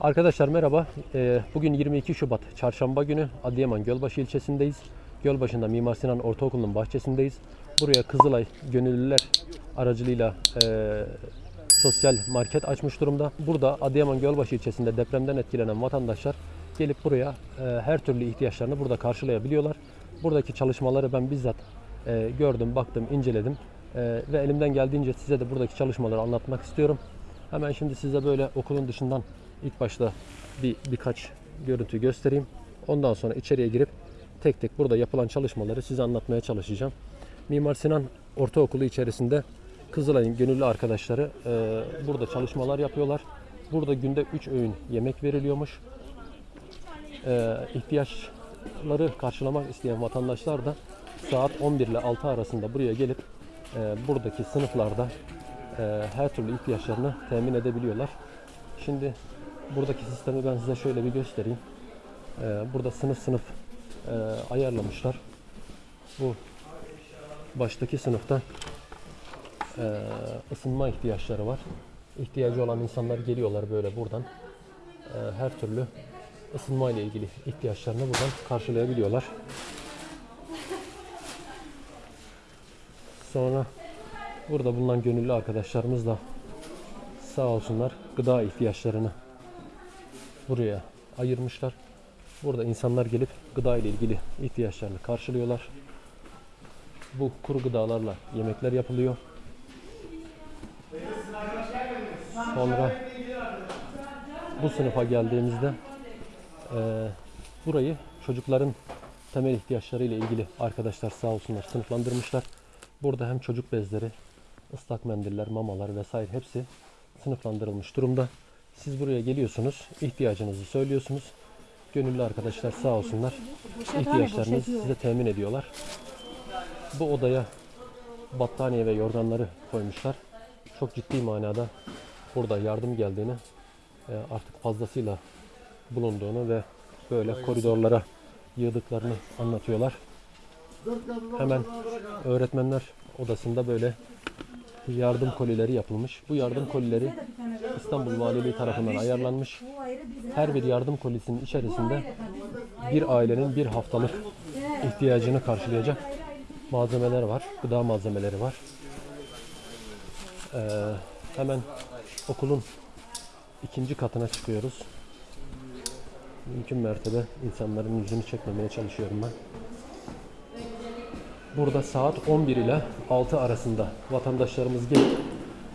Arkadaşlar merhaba. Ee, Bugün 22 Şubat Çarşamba günü Adıyaman Gölbaşı ilçesindeyiz. Gölbaşı'nda Mimar Sinan Ortaokulu'nun bahçesindeyiz. Buraya Kızılay Gönüllüler aracılığıyla e, sosyal market açmış durumda. Burada Adıyaman Gölbaşı ilçesinde depremden etkilenen vatandaşlar gelip buraya e, her türlü ihtiyaçlarını burada karşılayabiliyorlar. Buradaki çalışmaları ben bizzat e, gördüm, baktım, inceledim ve elimden geldiğince size de buradaki çalışmaları anlatmak istiyorum. Hemen şimdi size böyle okulun dışından ilk başta bir birkaç görüntü göstereyim. Ondan sonra içeriye girip tek tek burada yapılan çalışmaları size anlatmaya çalışacağım. Mimar Sinan Ortaokulu içerisinde Kızılay'ın gönüllü arkadaşları e, burada çalışmalar yapıyorlar. Burada günde 3 öğün yemek veriliyormuş. E, ihtiyaçları karşılamak isteyen vatandaşlar da saat 11 ile 6 arasında buraya gelip e, buradaki sınıflarda e, her türlü ihtiyaçlarını temin edebiliyorlar. Şimdi buradaki sistemi ben size şöyle bir göstereyim. E, burada sınıf sınıf e, ayarlamışlar. Bu baştaki sınıfta e, ısınma ihtiyaçları var. İhtiyacı olan insanlar geliyorlar böyle buradan. E, her türlü ısınma ile ilgili ihtiyaçlarını buradan karşılayabiliyorlar. Sonra burada bulunan gönüllü arkadaşlarımız da sağ olsunlar gıda ihtiyaçlarını buraya ayırmışlar. Burada insanlar gelip gıda ile ilgili ihtiyaçlarını karşılıyorlar. Bu kuru gıdalarla yemekler yapılıyor. Sonra bu sınıfa geldiğimizde eee, burayı çocukların temel ihtiyaçları ile ilgili arkadaşlar sağ olsunlar sınıflandırmışlar. Burada hem çocuk bezleri, ıslak mendiller, mamalar vesaire hepsi sınıflandırılmış durumda. Siz buraya geliyorsunuz, ihtiyacınızı söylüyorsunuz. Gönüllü arkadaşlar sağ olsunlar ihtiyaçlarınızı size temin ediyorlar. Bu odaya battaniye ve yorganları koymuşlar. Çok ciddi manada burada yardım geldiğini, e, artık fazlasıyla bulunduğunu ve böyle koridorlara yığdıklarını anlatıyorlar. Hemen öğretmenler odasında böyle yardım kolileri yapılmış. Bu yardım kolileri İstanbul Valiliği tarafından ayarlanmış. Her bir yardım kolisinin içerisinde bir ailenin bir haftalık ihtiyacını karşılayacak malzemeler var. Gıda malzemeleri var. Ee, hemen okulun ikinci katına çıkıyoruz. Mümkün mertebe insanların yüzünü çekmemeye çalışıyorum ben. Burada saat 11 ile 6 arasında vatandaşlarımız gelip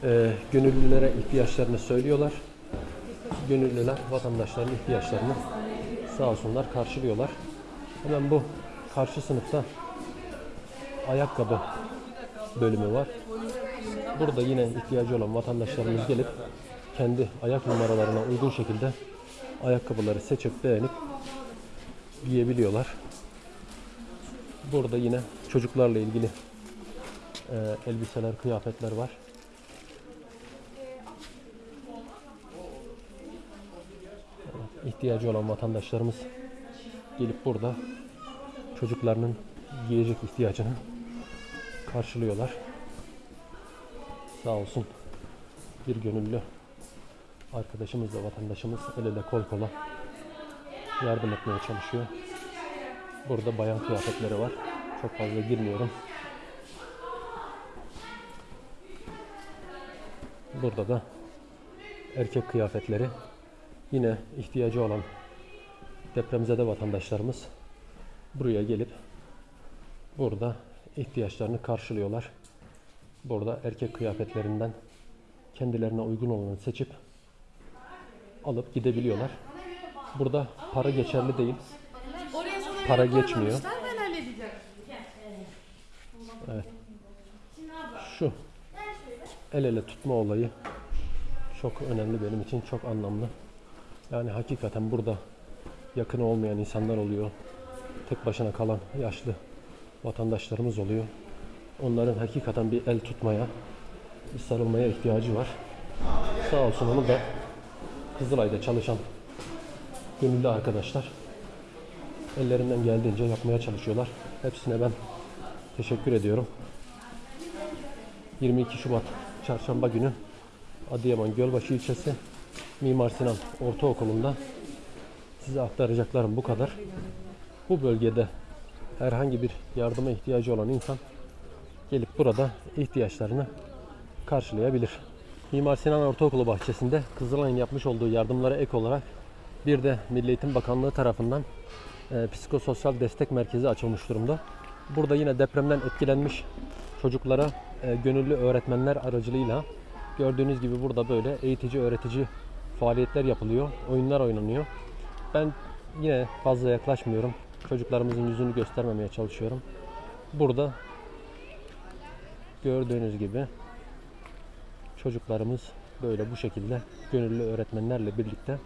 e, gönüllülere ihtiyaçlarını söylüyorlar. Gönüllüler vatandaşların ihtiyaçlarını sağ olsunlar karşılıyorlar. Hemen bu karşı sınıfta ayakkabı bölümü var. Burada yine ihtiyacı olan vatandaşlarımız gelip kendi ayak numaralarına uygun şekilde ayakkabıları seçip beğenip giyebiliyorlar. Burada yine çocuklarla ilgili e, elbiseler, kıyafetler var. İhtiyacı olan vatandaşlarımız gelip burada çocuklarının giyecek ihtiyacını karşılıyorlar. Sağ olsun bir gönüllü arkadaşımız da vatandaşımız el ele kol kola yardım etmeye çalışıyor. Burada bayan kıyafetleri var. Çok fazla girmiyorum. Burada da erkek kıyafetleri. Yine ihtiyacı olan depremzede vatandaşlarımız buraya gelip burada ihtiyaçlarını karşılıyorlar. Burada erkek kıyafetlerinden kendilerine uygun olanı seçip alıp gidebiliyorlar. Burada para geçerli değil. Para geçmiyor. halledeceğim. Şu el ele tutma olayı çok önemli benim için, çok anlamlı. Yani hakikaten burada yakın olmayan insanlar oluyor. Tek başına kalan yaşlı vatandaşlarımız oluyor. Onların hakikaten bir el tutmaya, bir sarılmaya ihtiyacı var. Sağ olsun onu da Kızılay'da çalışan gönüllü arkadaşlar ellerinden geldiğince yapmaya çalışıyorlar. Hepsine ben teşekkür ediyorum. 22 Şubat Çarşamba günü Adıyaman Gölbaşı ilçesi Mimar Sinan Ortaokulu'nda size aktaracaklarım bu kadar. Bu bölgede herhangi bir yardıma ihtiyacı olan insan gelip burada ihtiyaçlarını karşılayabilir. Mimar Sinan Ortaokulu bahçesinde Kızılay'ın yapmış olduğu yardımlara ek olarak bir de Milli Eğitim Bakanlığı tarafından e, psikososyal destek merkezi açılmış durumda. Burada yine depremden etkilenmiş çocuklara e, gönüllü öğretmenler aracılığıyla gördüğünüz gibi burada böyle eğitici öğretici faaliyetler yapılıyor, oyunlar oynanıyor. Ben yine fazla yaklaşmıyorum. Çocuklarımızın yüzünü göstermemeye çalışıyorum. Burada gördüğünüz gibi çocuklarımız böyle bu şekilde gönüllü öğretmenlerle birlikte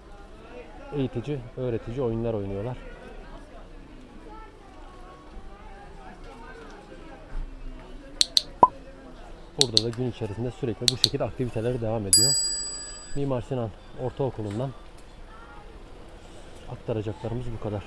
eğitici, öğretici oyunlar oynuyorlar. Burada da gün içerisinde sürekli bu şekilde aktiviteler devam ediyor. Mimar Sinan Ortaokulu'ndan aktaracaklarımız bu kadar.